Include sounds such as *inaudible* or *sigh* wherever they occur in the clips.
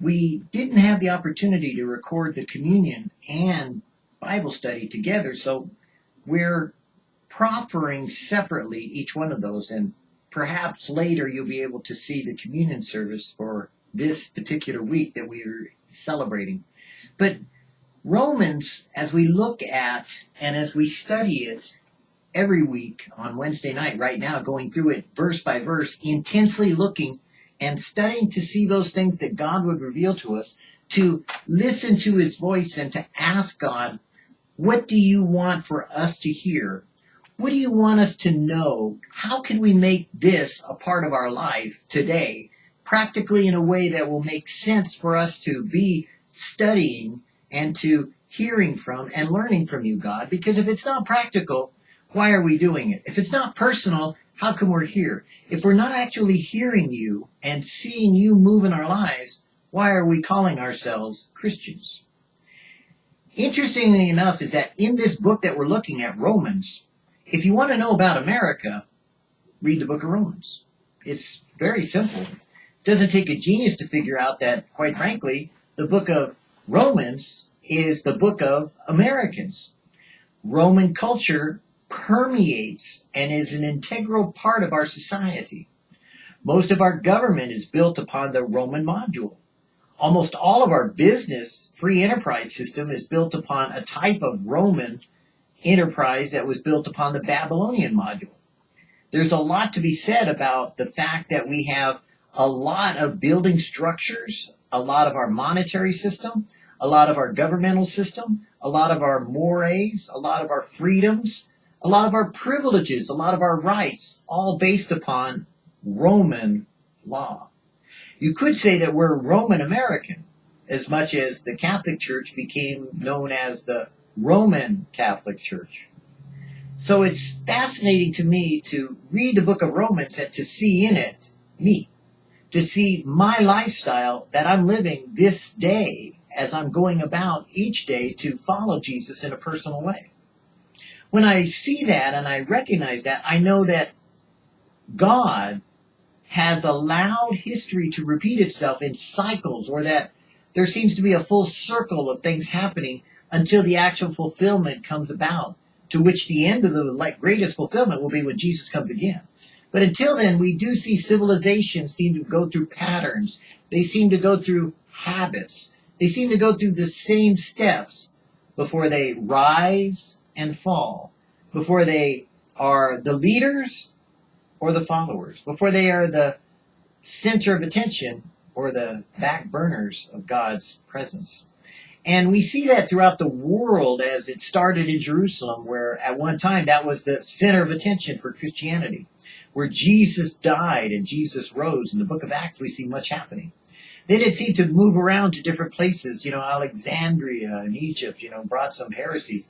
we didn't have the opportunity to record the communion and Bible study together, so we're proffering separately each one of those, and perhaps later you'll be able to see the communion service for this particular week that we are celebrating. But Romans, as we look at and as we study it every week on Wednesday night, right now, going through it verse by verse, intensely looking and studying to see those things that God would reveal to us, to listen to his voice and to ask God, what do you want for us to hear? What do you want us to know? How can we make this a part of our life today, practically in a way that will make sense for us to be studying and to hearing from and learning from you, God? Because if it's not practical, why are we doing it? If it's not personal, how come we're here? If we're not actually hearing you and seeing you move in our lives, why are we calling ourselves Christians? Interestingly enough is that in this book that we're looking at, Romans, if you want to know about America, read the book of Romans. It's very simple. It doesn't take a genius to figure out that, quite frankly, the book of Romans is the book of Americans. Roman culture permeates and is an integral part of our society. Most of our government is built upon the Roman module. Almost all of our business free enterprise system is built upon a type of Roman enterprise that was built upon the Babylonian module. There's a lot to be said about the fact that we have a lot of building structures, a lot of our monetary system, a lot of our governmental system, a lot of our mores, a lot of our freedoms, a lot of our privileges, a lot of our rights, all based upon Roman law. You could say that we're Roman American as much as the Catholic Church became known as the Roman Catholic Church. So it's fascinating to me to read the book of Romans and to see in it me, to see my lifestyle that I'm living this day as I'm going about each day to follow Jesus in a personal way. When I see that and I recognize that, I know that God has allowed history to repeat itself in cycles or that there seems to be a full circle of things happening until the actual fulfillment comes about, to which the end of the like, greatest fulfillment will be when Jesus comes again. But until then, we do see civilizations seem to go through patterns. They seem to go through habits. They seem to go through the same steps before they rise and fall, before they are the leaders or the followers, before they are the center of attention or the back burners of God's presence. And we see that throughout the world as it started in Jerusalem, where at one time that was the center of attention for Christianity, where Jesus died and Jesus rose. In the book of Acts, we see much happening. Then it seemed to move around to different places. You know, Alexandria in Egypt, you know, brought some heresies.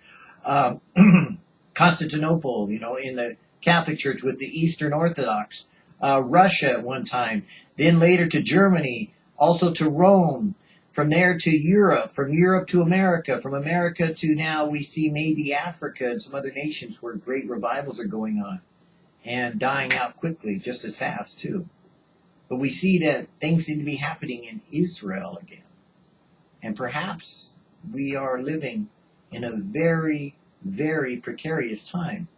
Um, *clears throat* Constantinople, you know, in the Catholic Church with the Eastern Orthodox. Uh, Russia at one time. Then later to Germany, also to Rome from there to Europe, from Europe to America, from America to now we see maybe Africa and some other nations where great revivals are going on and dying out quickly, just as fast too. But we see that things seem to be happening in Israel again. And perhaps we are living in a very, very precarious time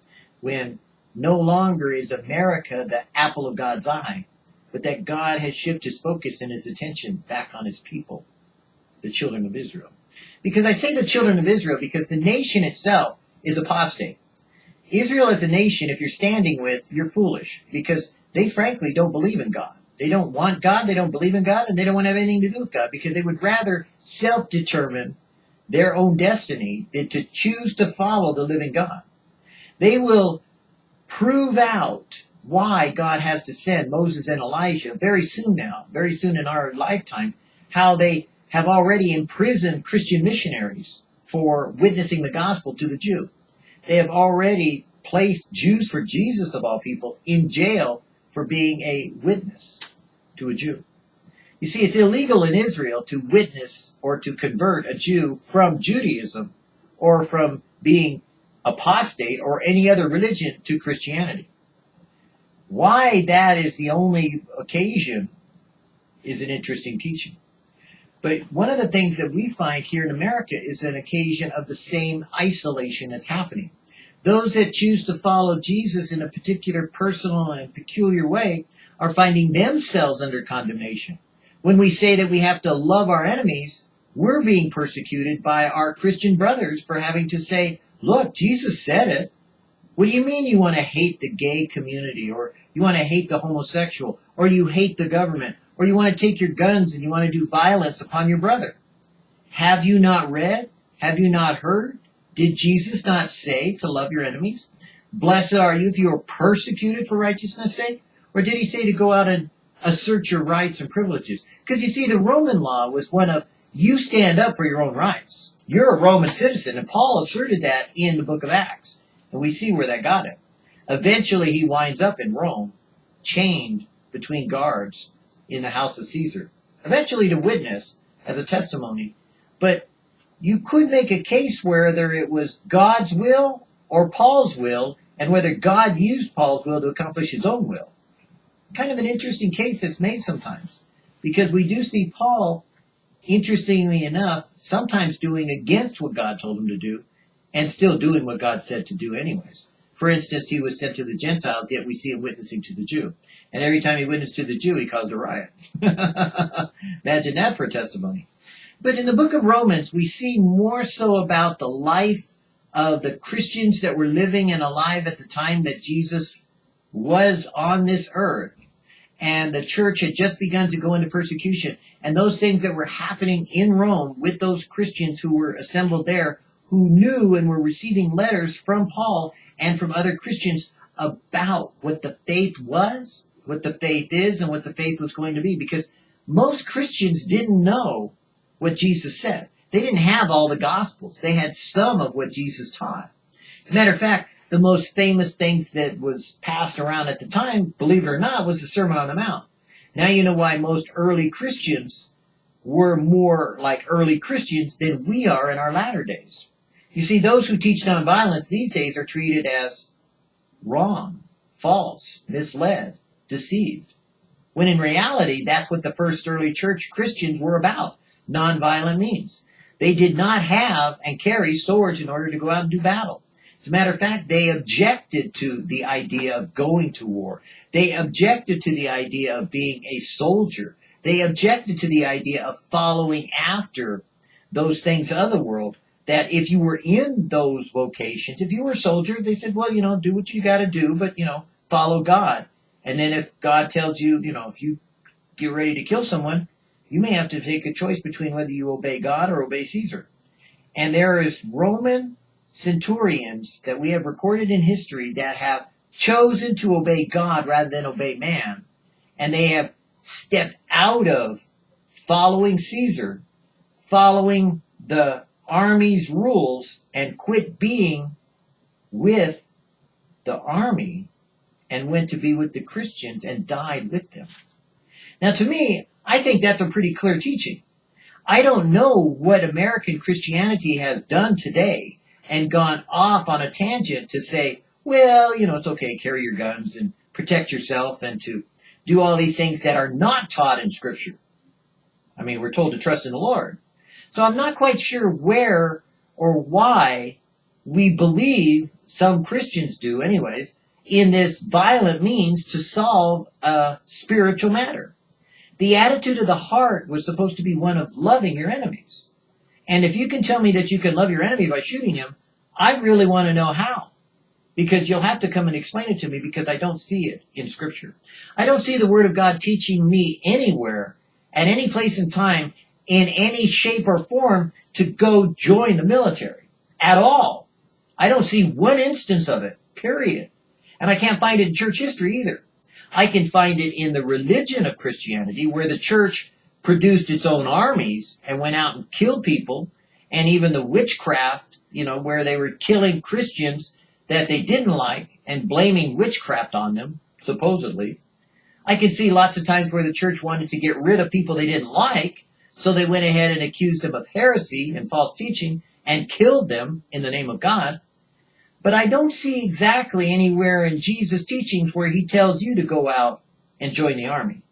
when no longer is America the apple of God's eye, but that God has shifted his focus and his attention back on his people the children of Israel. Because I say the children of Israel because the nation itself is apostate. Israel as a nation, if you're standing with, you're foolish because they frankly don't believe in God. They don't want God, they don't believe in God, and they don't want to have anything to do with God because they would rather self-determine their own destiny to choose to follow the living God. They will prove out why God has to send Moses and Elijah very soon now, very soon in our lifetime, how they have already imprisoned Christian missionaries for witnessing the gospel to the Jew. They have already placed Jews for Jesus of all people in jail for being a witness to a Jew. You see, it's illegal in Israel to witness or to convert a Jew from Judaism or from being apostate or any other religion to Christianity. Why that is the only occasion is an interesting teaching. But one of the things that we find here in America is an occasion of the same isolation that's happening. Those that choose to follow Jesus in a particular personal and peculiar way are finding themselves under condemnation. When we say that we have to love our enemies, we're being persecuted by our Christian brothers for having to say, look, Jesus said it. What do you mean you want to hate the gay community or you want to hate the homosexual or you hate the government or you want to take your guns and you want to do violence upon your brother? Have you not read? Have you not heard? Did Jesus not say to love your enemies? Blessed are you if you are persecuted for righteousness' sake? Or did he say to go out and assert your rights and privileges? Because you see, the Roman law was one of you stand up for your own rights. You're a Roman citizen, and Paul asserted that in the book of Acts. And we see where that got him. Eventually, he winds up in Rome, chained between guards in the house of Caesar. Eventually to witness as a testimony. But you could make a case whether it was God's will or Paul's will, and whether God used Paul's will to accomplish his own will. Kind of an interesting case that's made sometimes. Because we do see Paul, interestingly enough, sometimes doing against what God told him to do, and still doing what God said to do anyways. For instance, he was sent to the Gentiles, yet we see him witnessing to the Jew. And every time he witnessed to the Jew, he caused a riot. *laughs* Imagine that for testimony. But in the book of Romans, we see more so about the life of the Christians that were living and alive at the time that Jesus was on this earth. And the church had just begun to go into persecution. And those things that were happening in Rome with those Christians who were assembled there, who knew and were receiving letters from Paul and from other Christians about what the faith was, what the faith is, and what the faith was going to be. Because most Christians didn't know what Jesus said. They didn't have all the Gospels. They had some of what Jesus taught. As a matter of fact, the most famous things that was passed around at the time, believe it or not, was the Sermon on the Mount. Now you know why most early Christians were more like early Christians than we are in our latter days. You see, those who teach nonviolence these days are treated as wrong, false, misled, deceived. When in reality, that's what the first early church Christians were about nonviolent means. They did not have and carry swords in order to go out and do battle. As a matter of fact, they objected to the idea of going to war. They objected to the idea of being a soldier. They objected to the idea of following after those things of the world. That if you were in those vocations, if you were a soldier, they said, well, you know, do what you got to do, but, you know, follow God. And then if God tells you, you know, if you get ready to kill someone, you may have to take a choice between whether you obey God or obey Caesar. And there is Roman centurions that we have recorded in history that have chosen to obey God rather than obey man. And they have stepped out of following Caesar, following the army's rules, and quit being with the army and went to be with the Christians and died with them. Now, to me, I think that's a pretty clear teaching. I don't know what American Christianity has done today and gone off on a tangent to say, well, you know, it's okay, carry your guns and protect yourself and to do all these things that are not taught in Scripture. I mean, we're told to trust in the Lord. So I'm not quite sure where or why we believe, some Christians do anyways, in this violent means to solve a spiritual matter. The attitude of the heart was supposed to be one of loving your enemies. And if you can tell me that you can love your enemy by shooting him, I really want to know how. Because you'll have to come and explain it to me because I don't see it in scripture. I don't see the word of God teaching me anywhere, at any place in time, in any shape or form to go join the military. At all. I don't see one instance of it. Period. And I can't find it in church history either. I can find it in the religion of Christianity where the church produced its own armies and went out and killed people and even the witchcraft, you know, where they were killing Christians that they didn't like and blaming witchcraft on them, supposedly. I can see lots of times where the church wanted to get rid of people they didn't like, so they went ahead and accused them of heresy and false teaching and killed them in the name of God. But I don't see exactly anywhere in Jesus' teachings where he tells you to go out and join the army.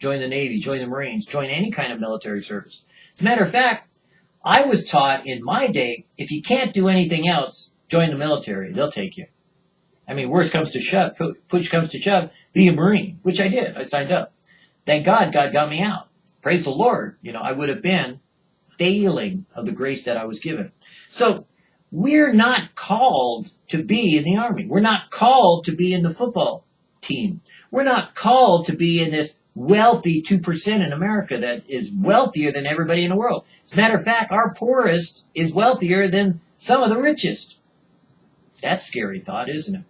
Join the Navy, join the Marines, join any kind of military service. As a matter of fact, I was taught in my day, if you can't do anything else, join the military. They'll take you. I mean, worst comes to shove, push comes to shove, be a Marine, which I did. I signed up. Thank God God got me out. Praise the Lord. You know, I would have been failing of the grace that I was given. So we're not called to be in the army. We're not called to be in the football team. We're not called to be in this wealthy 2% in America that is wealthier than everybody in the world. As a matter of fact, our poorest is wealthier than some of the richest. That's a scary thought, isn't it?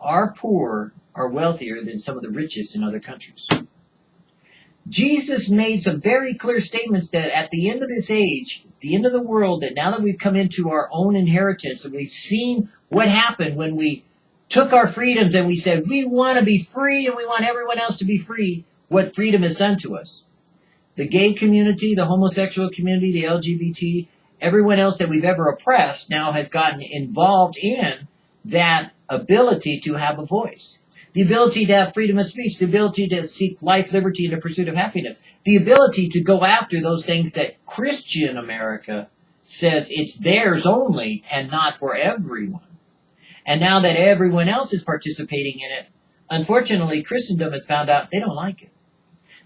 Our poor are wealthier than some of the richest in other countries. Jesus made some very clear statements that at the end of this age, the end of the world, that now that we've come into our own inheritance and we've seen what happened when we took our freedoms and we said, we want to be free and we want everyone else to be free, what freedom has done to us. The gay community, the homosexual community, the LGBT, everyone else that we've ever oppressed now has gotten involved in that ability to have a voice. The ability to have freedom of speech, the ability to seek life, liberty, and the pursuit of happiness. The ability to go after those things that Christian America says it's theirs only and not for everyone. And now that everyone else is participating in it, unfortunately, Christendom has found out they don't like it.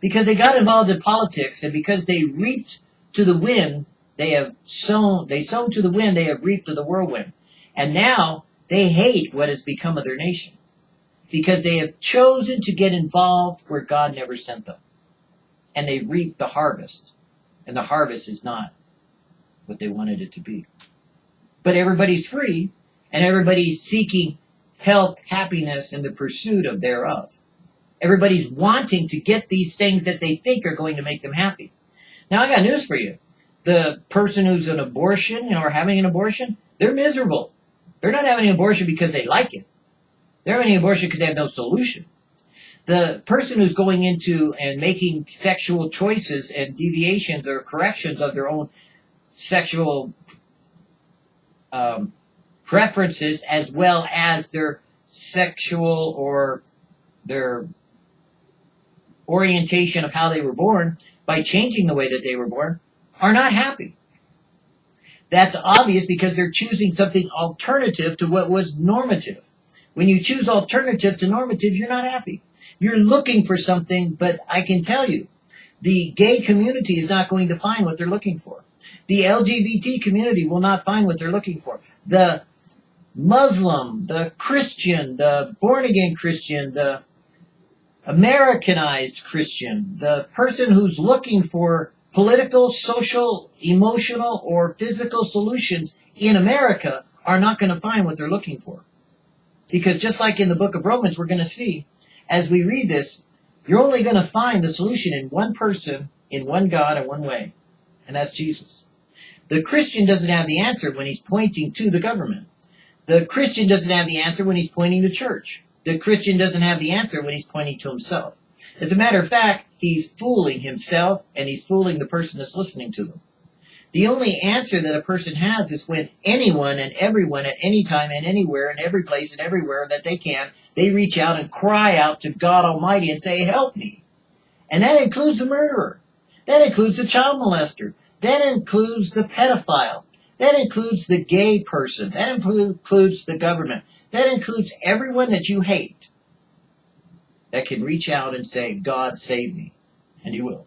Because they got involved in politics and because they reaped to the wind, they have sown, they sown to the wind, they have reaped to the whirlwind. And now they hate what has become of their nation. Because they have chosen to get involved where God never sent them. And they reap the harvest. And the harvest is not what they wanted it to be. But everybody's free and everybody's seeking health, happiness, and the pursuit of thereof. Everybody's wanting to get these things that they think are going to make them happy. Now I got news for you. The person who's an abortion, you know, or having an abortion, they're miserable. They're not having an abortion because they like it. They're having an abortion because they have no solution. The person who's going into and making sexual choices and deviations or corrections of their own sexual um, preferences as well as their sexual or their orientation of how they were born by changing the way that they were born are not happy. That's obvious because they're choosing something alternative to what was normative. When you choose alternative to normative, you're not happy. You're looking for something, but I can tell you, the gay community is not going to find what they're looking for. The LGBT community will not find what they're looking for. The Muslim, the Christian, the born again Christian, the Americanized Christian, the person who's looking for political, social, emotional, or physical solutions in America are not going to find what they're looking for. Because just like in the book of Romans, we're going to see as we read this, you're only going to find the solution in one person, in one God, in one way, and that's Jesus. The Christian doesn't have the answer when he's pointing to the government. The Christian doesn't have the answer when he's pointing to church. The Christian doesn't have the answer when he's pointing to himself. As a matter of fact, he's fooling himself and he's fooling the person that's listening to them. The only answer that a person has is when anyone and everyone at any time and anywhere and every place and everywhere that they can, they reach out and cry out to God Almighty and say, help me. And that includes the murderer. That includes the child molester. That includes the pedophile. That includes the gay person. That includes the government. That includes everyone that you hate that can reach out and say, God save me. And you will.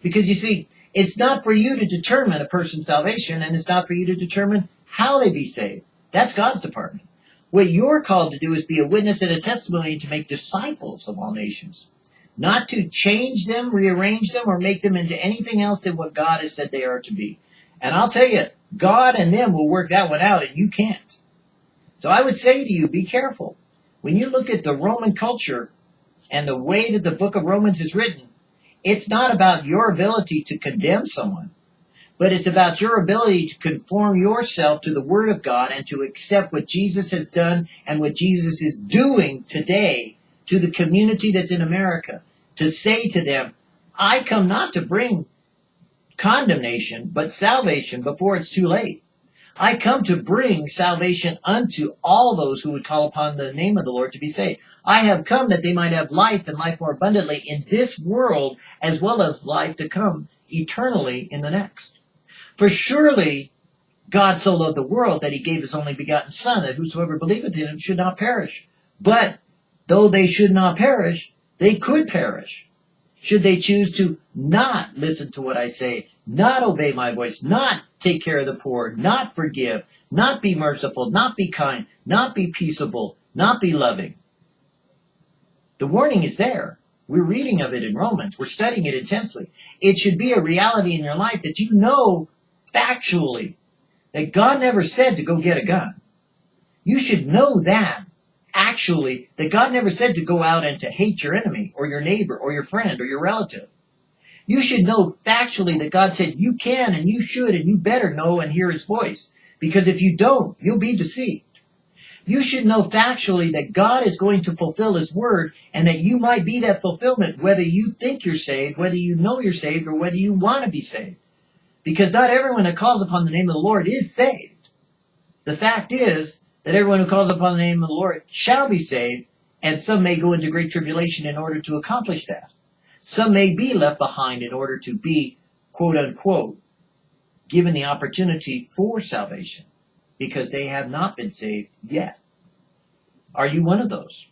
Because you see, it's not for you to determine a person's salvation and it's not for you to determine how they be saved. That's God's department. What you're called to do is be a witness and a testimony to make disciples of all nations. Not to change them, rearrange them, or make them into anything else than what God has said they are to be. And I'll tell you, God and them will work that one out and you can't. So I would say to you, be careful. When you look at the Roman culture and the way that the book of Romans is written, it's not about your ability to condemn someone, but it's about your ability to conform yourself to the Word of God and to accept what Jesus has done and what Jesus is doing today to the community that's in America. To say to them, I come not to bring condemnation, but salvation before it's too late. I come to bring salvation unto all those who would call upon the name of the Lord to be saved. I have come that they might have life and life more abundantly in this world as well as life to come eternally in the next. For surely God so loved the world that he gave his only begotten Son, that whosoever believeth in him should not perish. But though they should not perish, they could perish. Should they choose to not listen to what I say, not obey my voice, not take care of the poor, not forgive, not be merciful, not be kind, not be peaceable, not be loving. The warning is there. We're reading of it in Romans. We're studying it intensely. It should be a reality in your life that you know factually that God never said to go get a gun. You should know that actually that God never said to go out and to hate your enemy or your neighbor or your friend or your relative. You should know factually that God said you can and you should and you better know and hear his voice. Because if you don't, you'll be deceived. You should know factually that God is going to fulfill his word and that you might be that fulfillment whether you think you're saved, whether you know you're saved, or whether you want to be saved. Because not everyone that calls upon the name of the Lord is saved. The fact is that everyone who calls upon the name of the Lord shall be saved, and some may go into great tribulation in order to accomplish that. Some may be left behind in order to be, quote unquote, given the opportunity for salvation because they have not been saved yet. Are you one of those?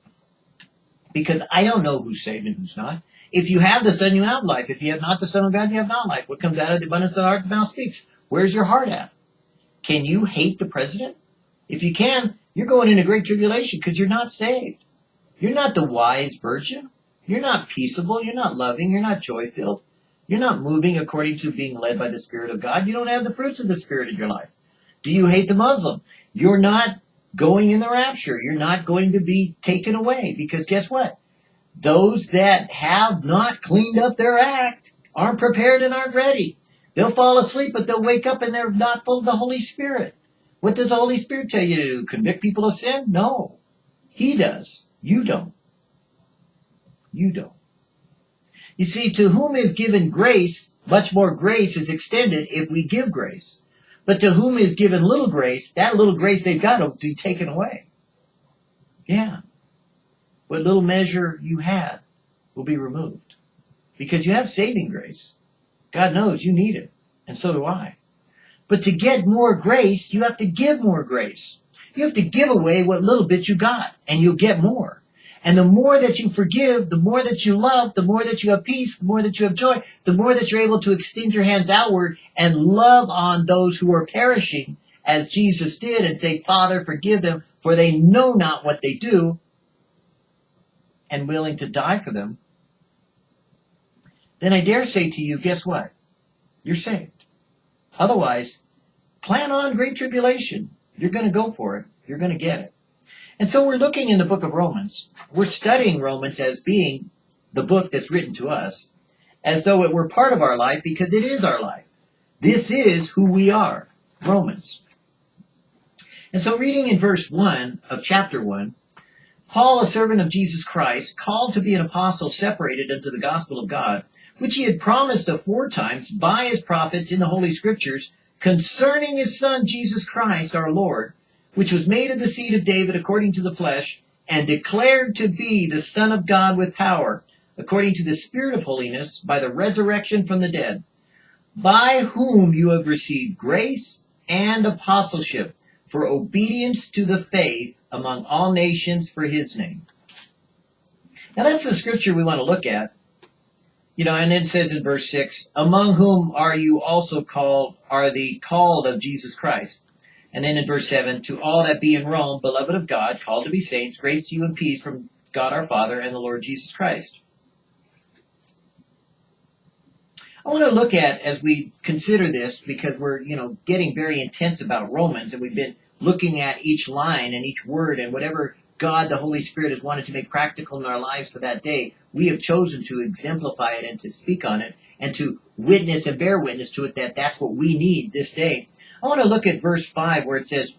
Because I don't know who's saved and who's not. If you have the Son, you have life. If you have not the Son of God, you have not life. What comes out of the abundance of the heart, the mouth speaks. Where's your heart at? Can you hate the president? If you can, you're going into great tribulation because you're not saved. You're not the wise virgin. You're not peaceable. You're not loving. You're not joy filled. You're not moving according to being led by the Spirit of God. You don't have the fruits of the Spirit in your life. Do you hate the Muslim? You're not going in the rapture. You're not going to be taken away because guess what? Those that have not cleaned up their act aren't prepared and aren't ready. They'll fall asleep, but they'll wake up and they're not full of the Holy Spirit. What does the Holy Spirit tell you to do? Convict people of sin? No. He does. You don't. You don't. You see, to whom is given grace, much more grace is extended if we give grace. But to whom is given little grace, that little grace they've got will be taken away. Yeah. What little measure you had will be removed. Because you have saving grace. God knows you need it. And so do I. But to get more grace, you have to give more grace. You have to give away what little bit you got, and you'll get more. And the more that you forgive, the more that you love, the more that you have peace, the more that you have joy, the more that you're able to extend your hands outward and love on those who are perishing as Jesus did and say, Father, forgive them, for they know not what they do, and willing to die for them, then I dare say to you, guess what? You're saved. Otherwise, plan on great tribulation. You're going to go for it. You're going to get it. And so we're looking in the book of Romans. We're studying Romans as being the book that's written to us, as though it were part of our life because it is our life. This is who we are, Romans. And so reading in verse 1 of chapter 1, Paul, a servant of Jesus Christ, called to be an apostle separated unto the gospel of God, which he had promised aforetimes by his prophets in the Holy Scriptures, concerning his Son Jesus Christ our Lord, which was made of the seed of David according to the flesh, and declared to be the Son of God with power, according to the Spirit of holiness, by the resurrection from the dead, by whom you have received grace and apostleship for obedience to the faith among all nations for his name. Now that's the scripture we want to look at. You know, and then it says in verse 6, among whom are you also called, are the called of Jesus Christ and then in verse 7, to all that be in Rome, beloved of God, called to be saints, grace to you and peace from God our Father and the Lord Jesus Christ. I want to look at as we consider this because we're, you know, getting very intense about Romans and we've been looking at each line and each word and whatever God, the Holy Spirit, has wanted to make practical in our lives for that day. We have chosen to exemplify it and to speak on it and to witness and bear witness to it that that's what we need this day. I want to look at verse 5 where it says,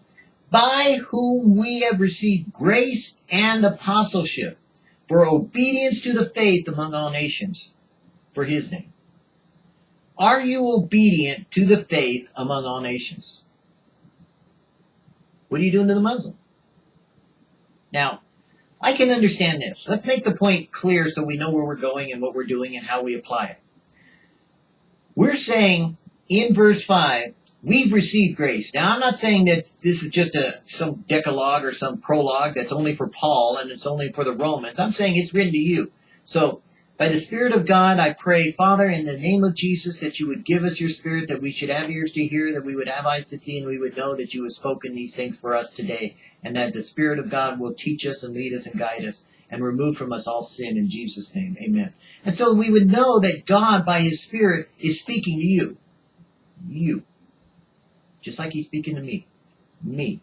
By whom we have received grace and apostleship for obedience to the faith among all nations for his name. Are you obedient to the faith among all nations? What are you doing to the Muslim? Now, I can understand this. Let's make the point clear so we know where we're going and what we're doing and how we apply it. We're saying in verse 5, we've received grace. Now, I'm not saying that this is just a some decalogue or some prologue that's only for Paul and it's only for the Romans. I'm saying it's written to you. So, by the Spirit of God, I pray, Father, in the name of Jesus, that you would give us your Spirit, that we should have ears to hear, that we would have eyes to see, and we would know that you have spoken these things for us today, and that the Spirit of God will teach us and lead us and guide us and remove from us all sin in Jesus' name. Amen. And so we would know that God, by His Spirit, is speaking to you. You. Just like He's speaking to me. Me.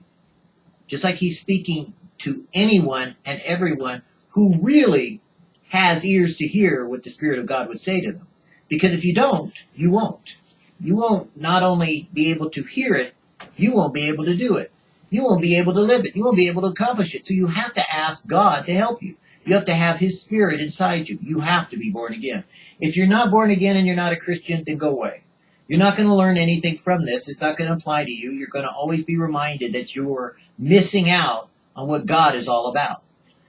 Just like He's speaking to anyone and everyone who really has ears to hear what the Spirit of God would say to them. Because if you don't, you won't. You won't not only be able to hear it, you won't be able to do it. You won't be able to live it. You won't be able to accomplish it. So you have to ask God to help you. You have to have His Spirit inside you. You have to be born again. If you're not born again and you're not a Christian, then go away. You're not going to learn anything from this. It's not going to apply to you. You're going to always be reminded that you're missing out on what God is all about.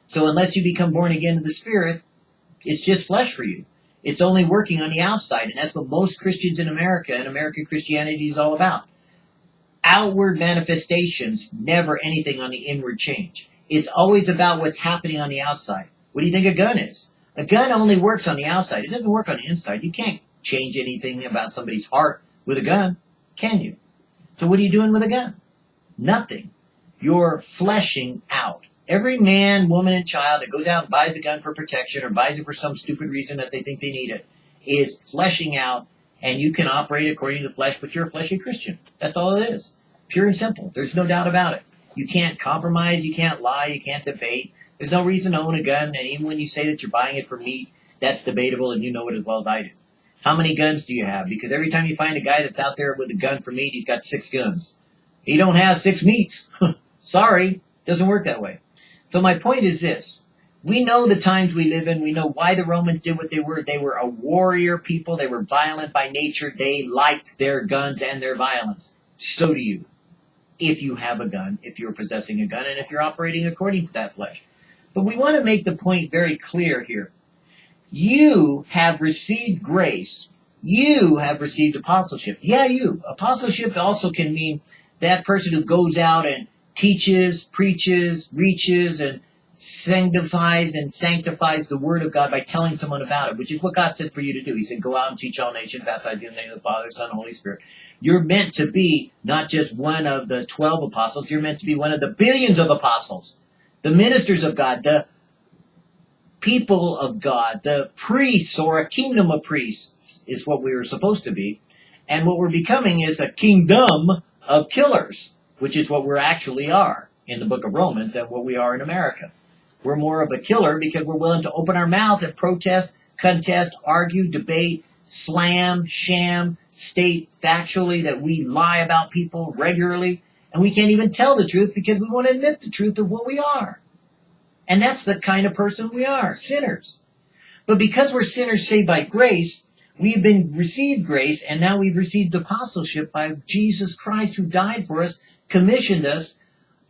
So unless you become born again to the Spirit, it's just flesh for you. It's only working on the outside, and that's what most Christians in America and American Christianity is all about. Outward manifestations, never anything on the inward change. It's always about what's happening on the outside. What do you think a gun is? A gun only works on the outside. It doesn't work on the inside. You can't change anything about somebody's heart with a gun, can you? So what are you doing with a gun? Nothing. You're fleshing out. Every man, woman, and child that goes out and buys a gun for protection or buys it for some stupid reason that they think they need it is fleshing out, and you can operate according to the flesh, but you're a fleshy Christian. That's all it is. Pure and simple. There's no doubt about it. You can't compromise, you can't lie, you can't debate. There's no reason to own a gun, and even when you say that you're buying it for meat, that's debatable, and you know it as well as I do. How many guns do you have? Because every time you find a guy that's out there with a gun for meat, he's got six guns. He don't have six meats. *laughs* Sorry, doesn't work that way. So my point is this. We know the times we live in. We know why the Romans did what they were. They were a warrior people. They were violent by nature. They liked their guns and their violence. So do you. If you have a gun, if you're possessing a gun, and if you're operating according to that flesh. But we want to make the point very clear here. You have received grace. You have received apostleship. Yeah, you. Apostleship also can mean that person who goes out and teaches, preaches, reaches, and sanctifies and sanctifies the word of God by telling someone about it, which is what God said for you to do. He said, go out and teach all nations, baptize in the name of the Father, Son, Holy Spirit. You're meant to be not just one of the 12 apostles, you're meant to be one of the billions of apostles, the ministers of God, the people of God, the priests or a kingdom of priests is what we were supposed to be. And what we're becoming is a kingdom of killers which is what we actually are in the book of Romans and what we are in America. We're more of a killer because we're willing to open our mouth and protest, contest, argue, debate, slam, sham, state factually that we lie about people regularly, and we can't even tell the truth because we won't admit the truth of what we are. And that's the kind of person we are, sinners. But because we're sinners saved by grace, we've been received grace, and now we've received apostleship by Jesus Christ who died for us commissioned us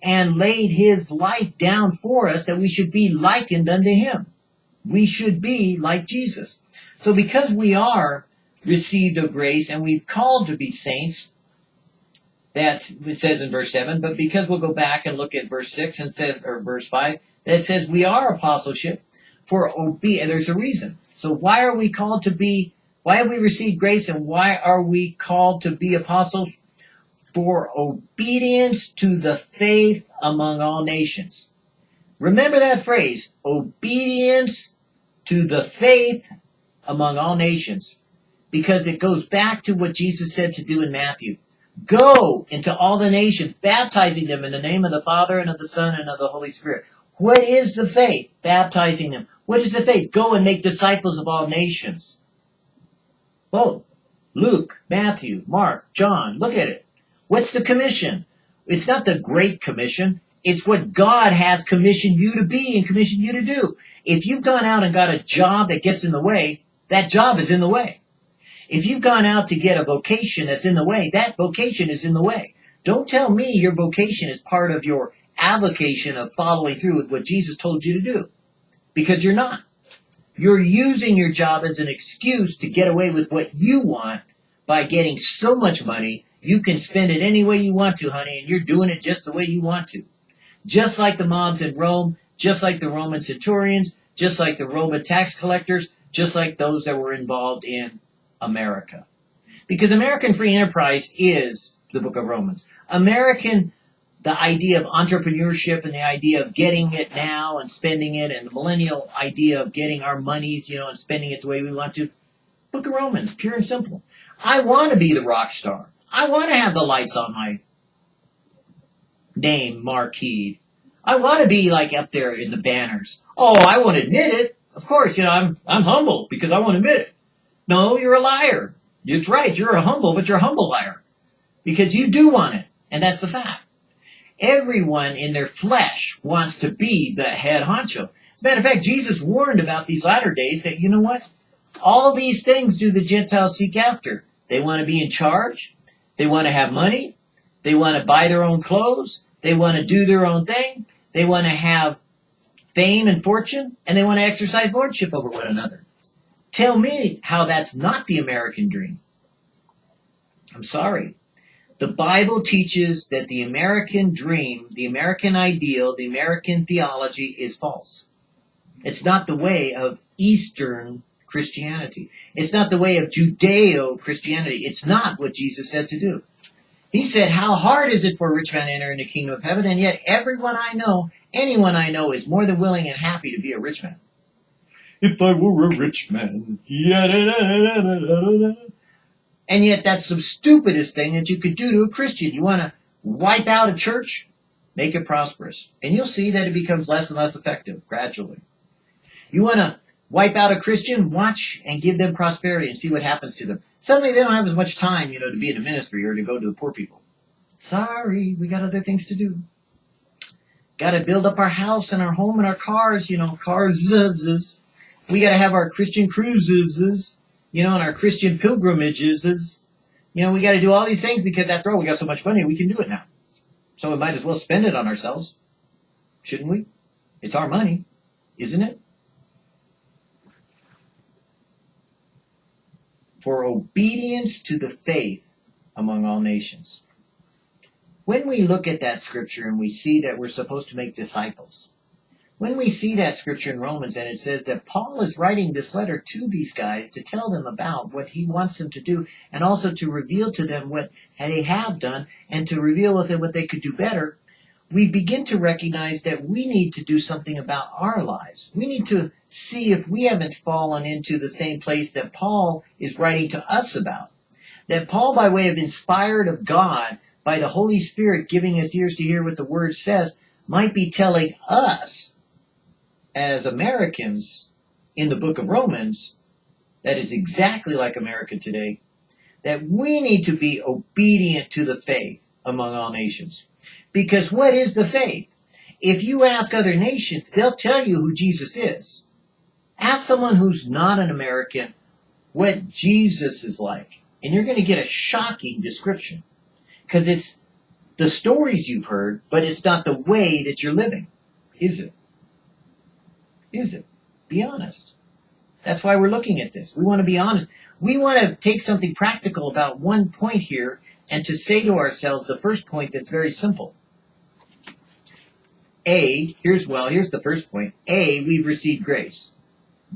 and laid his life down for us that we should be likened unto him. We should be like Jesus. So because we are received of grace and we've called to be saints, that it says in verse 7, but because we'll go back and look at verse 6 and says, or verse 5, that says we are apostleship for obe- there's a reason. So why are we called to be, why have we received grace and why are we called to be apostles? For obedience to the faith among all nations. Remember that phrase, obedience to the faith among all nations, because it goes back to what Jesus said to do in Matthew. Go into all the nations, baptizing them in the name of the Father and of the Son and of the Holy Spirit. What is the faith? Baptizing them. What is the faith? Go and make disciples of all nations. Both. Luke, Matthew, Mark, John. Look at it. What's the commission? It's not the Great Commission. It's what God has commissioned you to be and commissioned you to do. If you've gone out and got a job that gets in the way, that job is in the way. If you've gone out to get a vocation that's in the way, that vocation is in the way. Don't tell me your vocation is part of your avocation of following through with what Jesus told you to do. Because you're not. You're using your job as an excuse to get away with what you want by getting so much money you can spend it any way you want to, honey, and you're doing it just the way you want to. Just like the mobs in Rome, just like the Roman centurions, just like the Roman tax collectors, just like those that were involved in America. Because American free enterprise is the book of Romans. American, the idea of entrepreneurship and the idea of getting it now and spending it and the millennial idea of getting our monies, you know, and spending it the way we want to. Book of Romans, pure and simple. I want to be the rock star. I want to have the lights on my name marquee. I want to be like up there in the banners. Oh, I won't admit it. Of course, you know, I'm, I'm humble because I won't admit it. No, you're a liar. It's right. You're a humble, but you're a humble liar because you do want it. And that's the fact. Everyone in their flesh wants to be the head honcho. As a matter of fact, Jesus warned about these latter days that, you know what? All these things do the Gentiles seek after. They want to be in charge. They want to have money. They want to buy their own clothes. They want to do their own thing. They want to have fame and fortune. And they want to exercise lordship over one another. Tell me how that's not the American dream. I'm sorry. The Bible teaches that the American dream, the American ideal, the American theology is false. It's not the way of Eastern Christianity. It's not the way of Judeo Christianity. It's not what Jesus said to do. He said, How hard is it for a rich man to enter into the kingdom of heaven? And yet, everyone I know, anyone I know, is more than willing and happy to be a rich man. If I were a rich man. And yet, that's the stupidest thing that you could do to a Christian. You want to wipe out a church? Make it prosperous. And you'll see that it becomes less and less effective gradually. You want to wipe out a Christian, watch and give them prosperity and see what happens to them. Suddenly they don't have as much time, you know, to be in the ministry or to go to the poor people. Sorry, we got other things to do. Got to build up our house and our home and our cars, you know, cars. We got to have our Christian cruises, you know, and our Christian pilgrimages. You know, we got to do all these things because after all, we got so much money, we can do it now. So we might as well spend it on ourselves. Shouldn't we? It's our money, isn't it? For obedience to the faith among all nations. When we look at that scripture and we see that we're supposed to make disciples, when we see that scripture in Romans and it says that Paul is writing this letter to these guys to tell them about what he wants them to do and also to reveal to them what they have done and to reveal with them what they could do better, we begin to recognize that we need to do something about our lives. We need to see if we haven't fallen into the same place that Paul is writing to us about. That Paul, by way of inspired of God, by the Holy Spirit giving us ears to hear what the Word says, might be telling us, as Americans in the book of Romans, that is exactly like America today, that we need to be obedient to the faith among all nations. Because what is the faith? If you ask other nations, they'll tell you who Jesus is. Ask someone who's not an American what Jesus is like, and you're going to get a shocking description. Because it's the stories you've heard, but it's not the way that you're living. Is it? Is it? Be honest. That's why we're looking at this. We want to be honest. We want to take something practical about one point here and to say to ourselves the first point that's very simple. A, here's, well, here's the first point. A, we've received grace.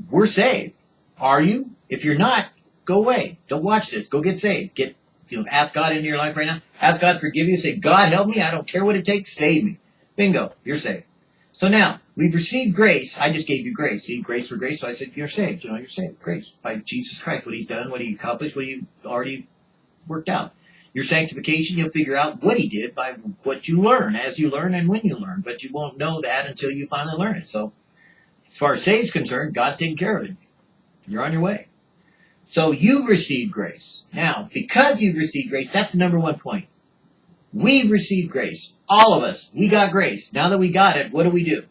We're saved. Are you? If you're not, go away. Don't watch this. Go get saved. Get, you know, ask God into your life right now. Ask God forgive you. Say, God help me. I don't care what it takes. Save me. Bingo. You're saved. So now, we've received grace. I just gave you grace. See, grace for grace. So I said, you're saved. You know, you're saved. Grace. By Jesus Christ. What he's done, what he accomplished, what he already worked out. Your sanctification, you'll figure out what he did by what you learn, as you learn and when you learn. But you won't know that until you finally learn it. So, as far as is concerned, God's taking care of it. You're on your way. So you've received grace. Now, because you've received grace, that's the number one point. We've received grace. All of us. We got grace. Now that we got it, what do we do?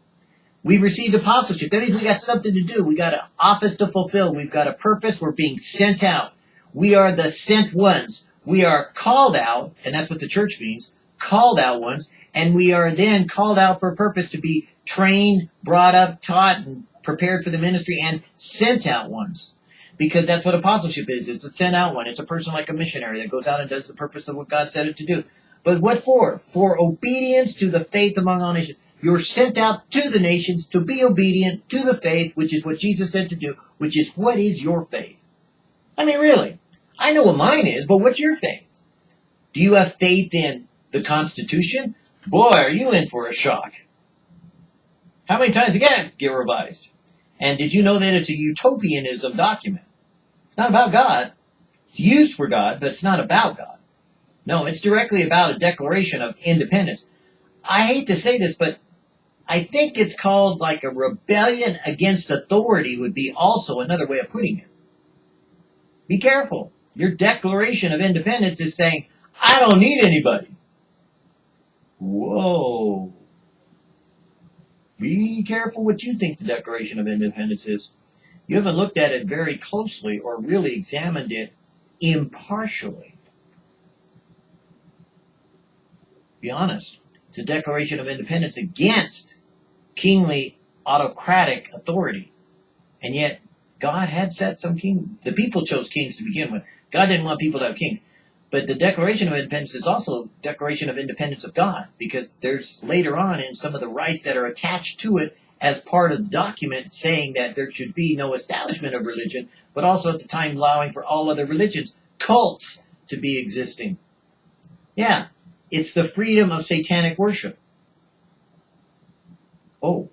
We've received apostleship. That means we got something to do. We got an office to fulfill. We've got a purpose. We're being sent out. We are the sent ones. We are called out, and that's what the church means, called out ones, and we are then called out for a purpose to be trained, brought up, taught, and prepared for the ministry, and sent out ones. Because that's what apostleship is. It's a sent out one. It's a person like a missionary that goes out and does the purpose of what God said it to do. But what for? For obedience to the faith among all nations. You're sent out to the nations to be obedient to the faith, which is what Jesus said to do, which is what is your faith? I mean, really. I know what mine is, but what's your faith? Do you have faith in the Constitution? Boy, are you in for a shock. How many times again get revised? And did you know that it's a utopianism document? It's not about God. It's used for God, but it's not about God. No, it's directly about a declaration of independence. I hate to say this, but I think it's called like a rebellion against authority would be also another way of putting it. Be careful. Your declaration of independence is saying, I don't need anybody. Whoa. Be careful what you think the Declaration of Independence is. You haven't looked at it very closely or really examined it impartially. Be honest. It's a Declaration of Independence against kingly autocratic authority. And yet, God had set some king. The people chose kings to begin with. God didn't want people to have kings. But the Declaration of Independence is also a Declaration of Independence of God, because there's later on in some of the rights that are attached to it as part of the document saying that there should be no establishment of religion, but also at the time allowing for all other religions, cults, to be existing. Yeah, it's the freedom of satanic worship. Oh,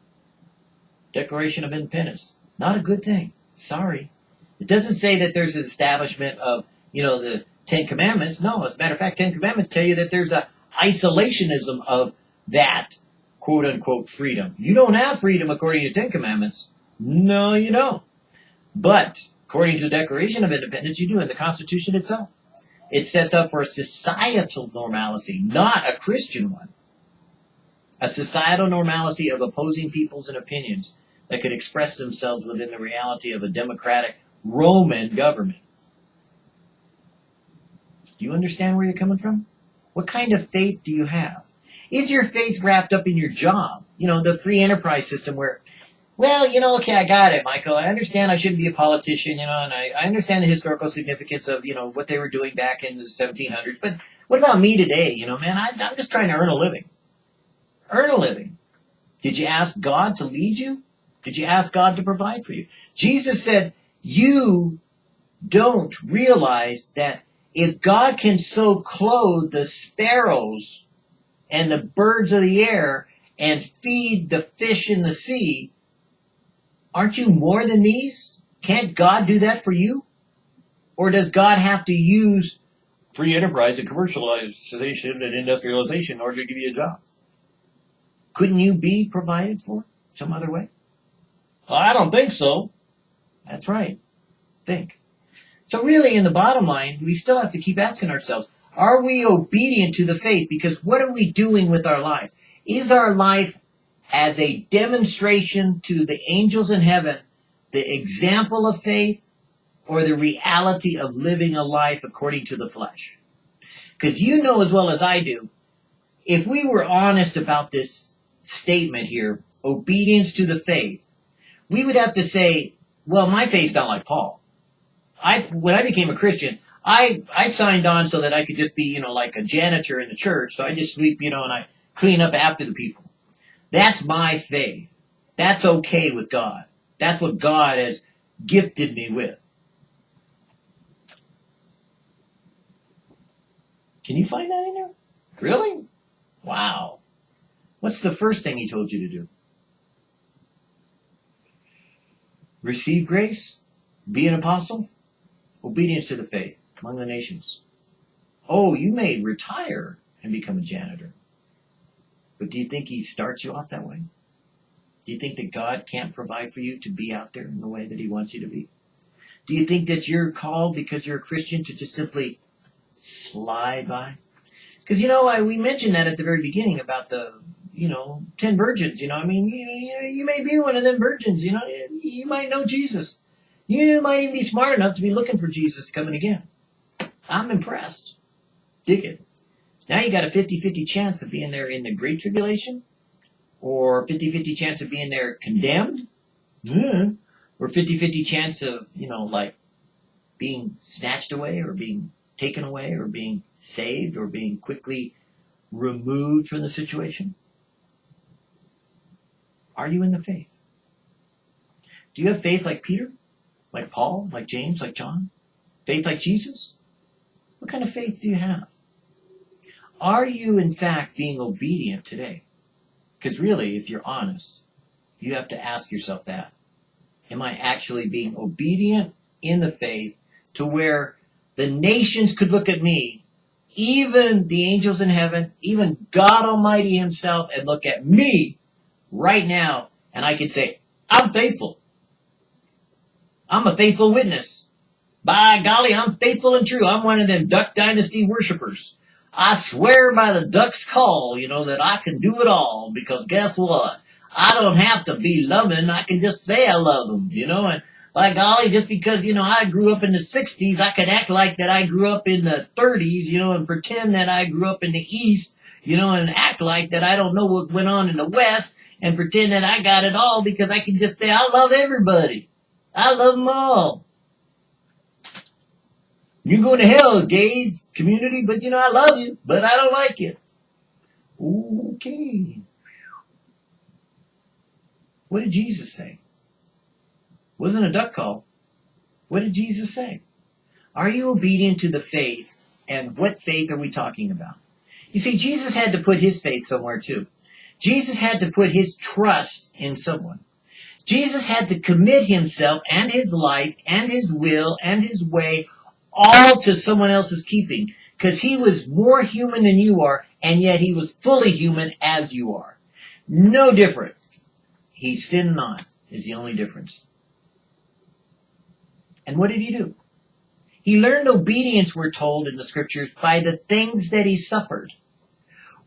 Declaration of Independence. Not a good thing. Sorry. It doesn't say that there's an establishment of, you know, the Ten Commandments. No, as a matter of fact, Ten Commandments tell you that there's a isolationism of that quote unquote freedom. You don't have freedom according to Ten Commandments. No, you don't. But according to the Declaration of Independence, you do in the Constitution itself. It sets up for a societal normalcy, not a Christian one a societal normalcy of opposing peoples and opinions that could express themselves within the reality of a democratic Roman government. Do you understand where you're coming from? What kind of faith do you have? Is your faith wrapped up in your job? You know, the free enterprise system where, well, you know, okay, I got it, Michael. I understand I shouldn't be a politician, you know, and I, I understand the historical significance of, you know, what they were doing back in the 1700s. But what about me today? You know, man, I, I'm just trying to earn a living earn a living? Did you ask God to lead you? Did you ask God to provide for you? Jesus said, you don't realize that if God can so clothe the sparrows and the birds of the air and feed the fish in the sea, aren't you more than these? Can't God do that for you? Or does God have to use free enterprise and commercialization and industrialization in order to give you a job? Couldn't you be provided for some other way? I don't think so. That's right. Think. So really, in the bottom line, we still have to keep asking ourselves, are we obedient to the faith? Because what are we doing with our life? Is our life as a demonstration to the angels in heaven, the example of faith, or the reality of living a life according to the flesh? Because you know as well as I do, if we were honest about this statement here, obedience to the faith, we would have to say, well, my faith's not like Paul. I, when I became a Christian, I, I signed on so that I could just be, you know, like a janitor in the church. So I just sweep, you know, and I clean up after the people. That's my faith. That's okay with God. That's what God has gifted me with. Can you find that in there? Really? Wow. What's the first thing he told you to do? Receive grace? Be an apostle? Obedience to the faith among the nations. Oh, you may retire and become a janitor. But do you think he starts you off that way? Do you think that God can't provide for you to be out there in the way that he wants you to be? Do you think that you're called because you're a Christian to just simply slide by? Because you know, I, we mentioned that at the very beginning about the you know, 10 virgins, you know, I mean, you, you, you may be one of them virgins, you know, you might know Jesus. You might even be smart enough to be looking for Jesus coming again. I'm impressed. Dig it. Now you got a 50-50 chance of being there in the Great Tribulation, or 50-50 chance of being there condemned, or 50-50 chance of, you know, like being snatched away or being taken away or being saved or being quickly removed from the situation? Are you in the faith? Do you have faith like Peter? Like Paul? Like James? Like John? Faith like Jesus? What kind of faith do you have? Are you in fact being obedient today? Because really, if you're honest, you have to ask yourself that. Am I actually being obedient in the faith to where the nations could look at me, even the angels in heaven, even God Almighty himself, and look at me right now, and I could say, I'm faithful. I'm a faithful witness. By golly, I'm faithful and true. I'm one of them Duck Dynasty worshippers. I swear by the duck's call, you know, that I can do it all because guess what? I don't have to be loving. I can just say I love them, you know, and by golly, just because, you know, I grew up in the 60s, I could act like that I grew up in the 30s, you know, and pretend that I grew up in the East, you know, and act like that I don't know what went on in the West and pretend that I got it all because I can just say I love everybody. I love them all. You go to hell, gays community, but you know, I love you, but I don't like you. Okay. What did Jesus say? Wasn't a duck call. What did Jesus say? Are you obedient to the faith? And what faith are we talking about? You see, Jesus had to put his faith somewhere too. Jesus had to put his trust in someone. Jesus had to commit himself and his life and his will and his way all to someone else's keeping because he was more human than you are and yet he was fully human as you are. No different. He sinned not is the only difference. And what did he do? He learned obedience, we're told in the scriptures, by the things that he suffered.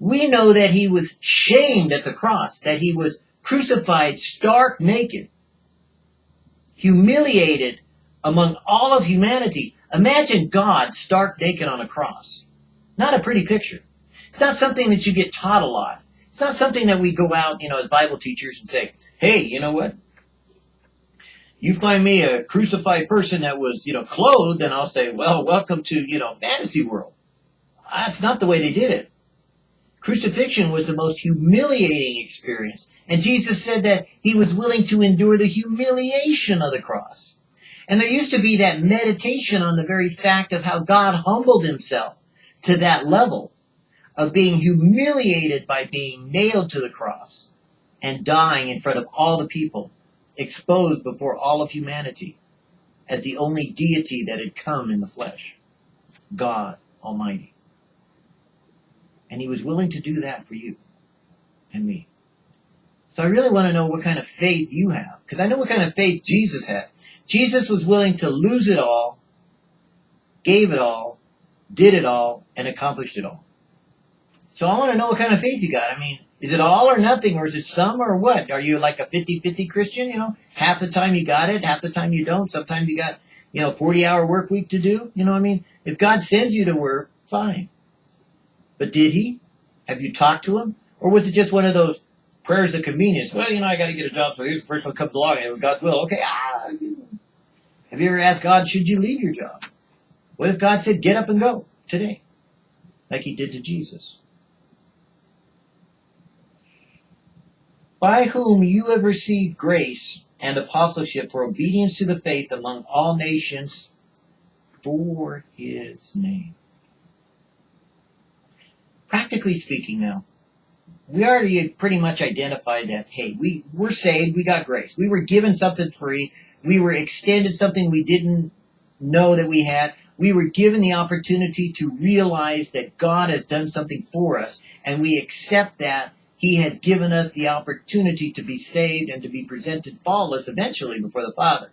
We know that he was shamed at the cross, that he was crucified stark naked, humiliated among all of humanity. Imagine God stark naked on a cross. Not a pretty picture. It's not something that you get taught a lot. It's not something that we go out, you know, as Bible teachers and say, hey, you know what? you find me a crucified person that was, you know, clothed, and I'll say, well, welcome to, you know, fantasy world. That's not the way they did it. Crucifixion was the most humiliating experience. And Jesus said that he was willing to endure the humiliation of the cross. And there used to be that meditation on the very fact of how God humbled himself to that level of being humiliated by being nailed to the cross and dying in front of all the people exposed before all of humanity as the only deity that had come in the flesh, God Almighty. And he was willing to do that for you and me. So I really want to know what kind of faith you have, because I know what kind of faith Jesus had. Jesus was willing to lose it all, gave it all, did it all, and accomplished it all. So I want to know what kind of faith you got. I mean, is it all or nothing, or is it some or what? Are you like a 50-50 Christian? You know, half the time you got it, half the time you don't. Sometimes you got, you know, 40-hour work week to do. You know what I mean? If God sends you to work, fine. But did he? Have you talked to him? Or was it just one of those prayers of convenience? Well, you know, I got to get a job, so here's the first one comes along, and it was God's will. Okay, ah. Have you ever asked God, should you leave your job? What if God said, get up and go today? Like he did to Jesus. by whom you have received grace and apostleship for obedience to the faith among all nations for his name. Practically speaking now, we already pretty much identified that, hey, we, we're saved, we got grace. We were given something free. We were extended something we didn't know that we had. We were given the opportunity to realize that God has done something for us, and we accept that he has given us the opportunity to be saved and to be presented faultless eventually before the Father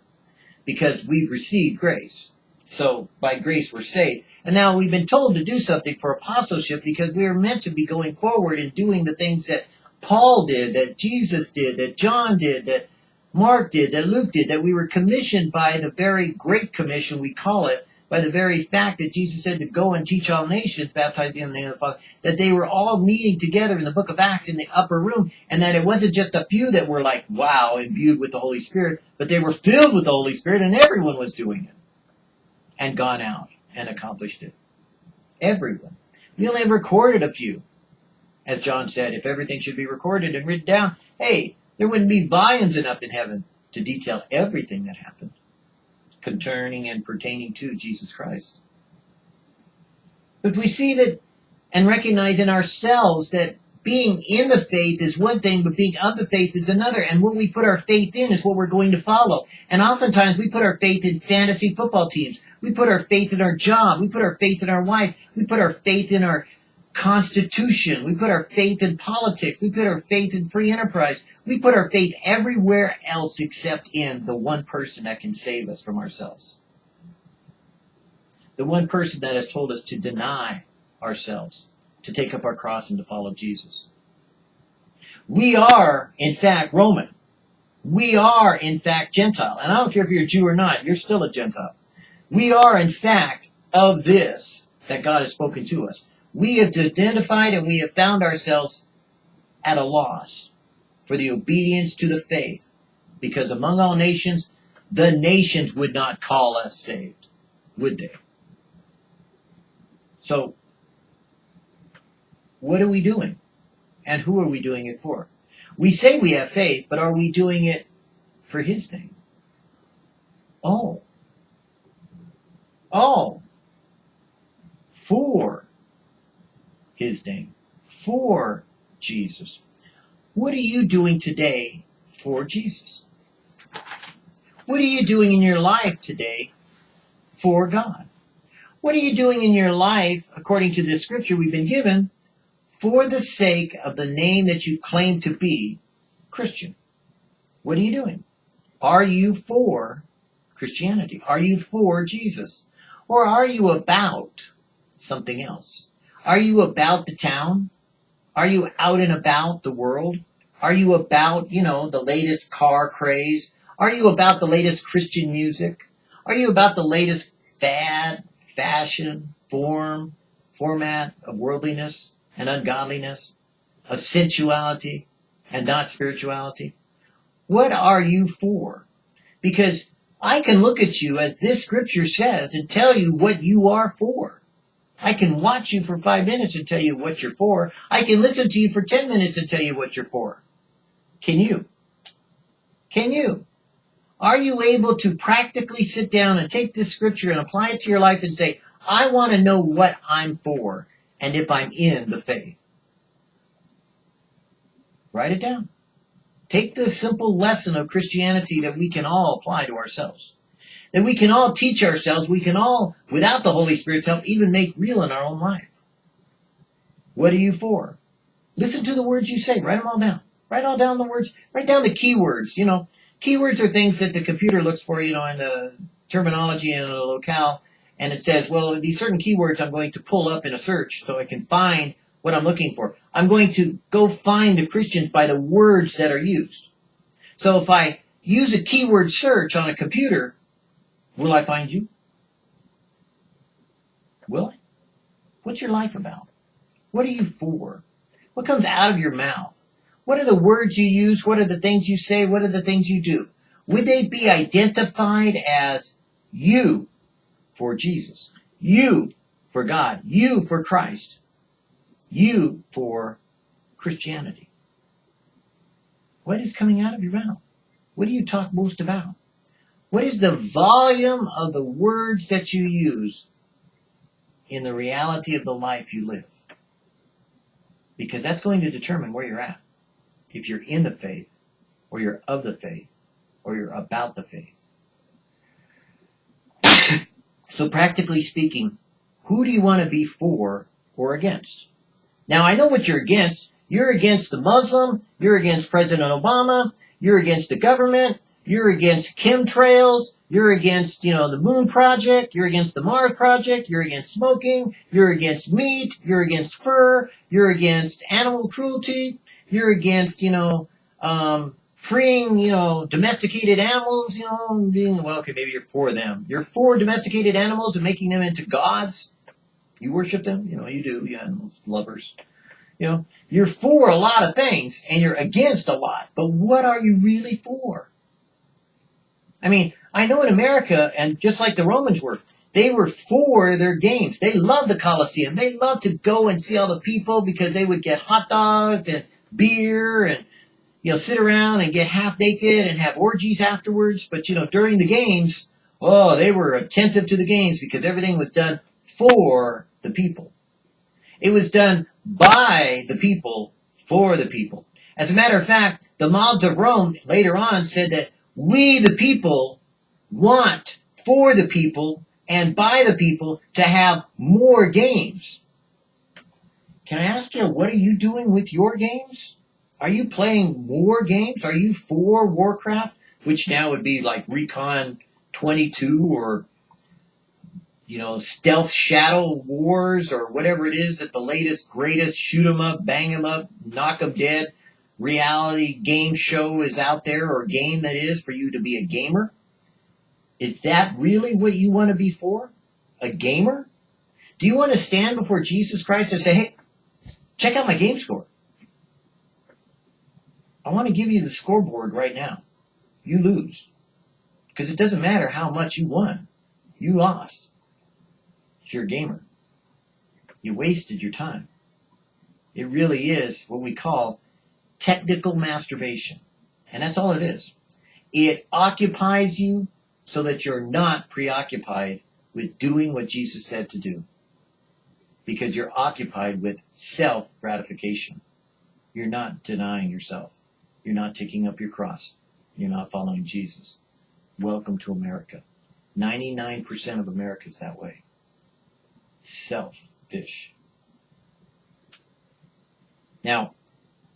because we've received grace. So by grace we're saved. And now we've been told to do something for apostleship because we are meant to be going forward and doing the things that Paul did, that Jesus did, that John did, that Mark did, that Luke did, that we were commissioned by the very great commission we call it by the very fact that Jesus said to go and teach all nations, baptizing in the name of the Father, that they were all meeting together in the book of Acts in the upper room, and that it wasn't just a few that were like, wow, imbued with the Holy Spirit, but they were filled with the Holy Spirit and everyone was doing it and gone out and accomplished it. Everyone. We only have recorded a few. As John said, if everything should be recorded and written down, hey, there wouldn't be volumes enough in heaven to detail everything that happened concerning and pertaining to Jesus Christ. But we see that and recognize in ourselves that being in the faith is one thing, but being of the faith is another. And what we put our faith in is what we're going to follow. And oftentimes we put our faith in fantasy football teams. We put our faith in our job. We put our faith in our wife. We put our faith in our constitution. We put our faith in politics. We put our faith in free enterprise. We put our faith everywhere else except in the one person that can save us from ourselves. The one person that has told us to deny ourselves, to take up our cross and to follow Jesus. We are, in fact, Roman. We are, in fact, Gentile. And I don't care if you're a Jew or not, you're still a Gentile. We are, in fact, of this that God has spoken to us we have identified and we have found ourselves at a loss for the obedience to the faith. Because among all nations, the nations would not call us saved, would they? So, what are we doing? And who are we doing it for? We say we have faith, but are we doing it for His name? Oh. Oh. For his name, for Jesus. What are you doing today for Jesus? What are you doing in your life today for God? What are you doing in your life, according to the scripture we've been given, for the sake of the name that you claim to be Christian? What are you doing? Are you for Christianity? Are you for Jesus? Or are you about something else? Are you about the town? Are you out and about the world? Are you about, you know, the latest car craze? Are you about the latest Christian music? Are you about the latest fad, fashion, form, format of worldliness and ungodliness, of sensuality and not spirituality? What are you for? Because I can look at you as this scripture says and tell you what you are for. I can watch you for five minutes and tell you what you're for. I can listen to you for 10 minutes and tell you what you're for. Can you? Can you? Are you able to practically sit down and take this scripture and apply it to your life and say, I want to know what I'm for and if I'm in the faith? Write it down. Take the simple lesson of Christianity that we can all apply to ourselves that we can all teach ourselves, we can all, without the Holy Spirit's help, even make real in our own life. What are you for? Listen to the words you say. Write them all down. Write all down the words. Write down the keywords. You know, keywords are things that the computer looks for, you know, in the terminology and the locale. And it says, well, these certain keywords I'm going to pull up in a search so I can find what I'm looking for. I'm going to go find the Christians by the words that are used. So if I use a keyword search on a computer, Will I find you? Will I? What's your life about? What are you for? What comes out of your mouth? What are the words you use? What are the things you say? What are the things you do? Would they be identified as you for Jesus? You for God? You for Christ? You for Christianity? What is coming out of your mouth? What do you talk most about? What is the volume of the words that you use in the reality of the life you live? Because that's going to determine where you're at. If you're in the faith, or you're of the faith, or you're about the faith. So practically speaking, who do you want to be for or against? Now I know what you're against. You're against the Muslim, you're against President Obama, you're against the government, you're against chemtrails. You're against, you know, the moon project. You're against the Mars project. You're against smoking. You're against meat. You're against fur. You're against animal cruelty. You're against, you know, um, freeing, you know, domesticated animals, you know, being, well, okay, maybe you're for them. You're for domesticated animals and making them into gods. You worship them, you know, you do, you animal lovers. You know, you're for a lot of things and you're against a lot, but what are you really for? I mean, I know in America, and just like the Romans were, they were for their games. They loved the Colosseum. They loved to go and see all the people because they would get hot dogs and beer and you know, sit around and get half naked and have orgies afterwards. But, you know, during the games, oh, they were attentive to the games because everything was done for the people. It was done by the people for the people. As a matter of fact, the mobs of Rome later on said that we, the people, want for the people and by the people to have more games. Can I ask you, what are you doing with your games? Are you playing war games? Are you for Warcraft, which now would be like Recon 22 or you know Stealth Shadow Wars or whatever it is that the latest greatest shoot 'em up, bang 'em up, knock 'em dead reality game show is out there or game that is for you to be a gamer? Is that really what you want to be for? A gamer? Do you want to stand before Jesus Christ and say, hey, check out my game score? I want to give you the scoreboard right now. You lose. Because it doesn't matter how much you won. You lost. You're a gamer. You wasted your time. It really is what we call technical masturbation. And that's all it is. It occupies you so that you're not preoccupied with doing what Jesus said to do. Because you're occupied with self gratification. You're not denying yourself. You're not taking up your cross. You're not following Jesus. Welcome to America. 99% of America is that way. Selfish. Now,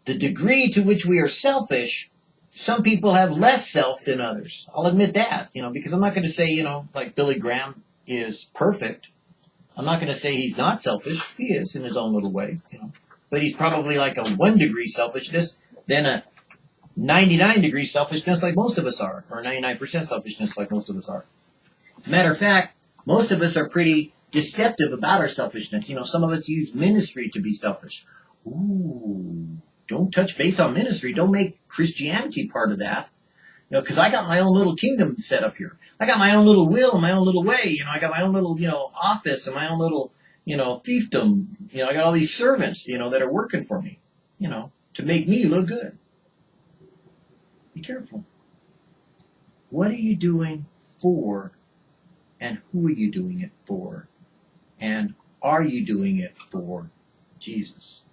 the degree to which we are selfish, some people have less self than others. I'll admit that, you know, because I'm not going to say, you know, like Billy Graham is perfect. I'm not going to say he's not selfish. He is in his own little way, you know. But he's probably like a one degree selfishness, then a 99 degree selfishness like most of us are, or 99% selfishness like most of us are. As a matter of fact, most of us are pretty deceptive about our selfishness. You know, some of us use ministry to be selfish. Ooh, don't touch base on ministry. Don't make Christianity part of that. You know, because I got my own little kingdom set up here. I got my own little will and my own little way. You know, I got my own little, you know, office and my own little, you know, fiefdom. You know, I got all these servants, you know, that are working for me, you know, to make me look good. Be careful. What are you doing for and who are you doing it for? And are you doing it for Jesus?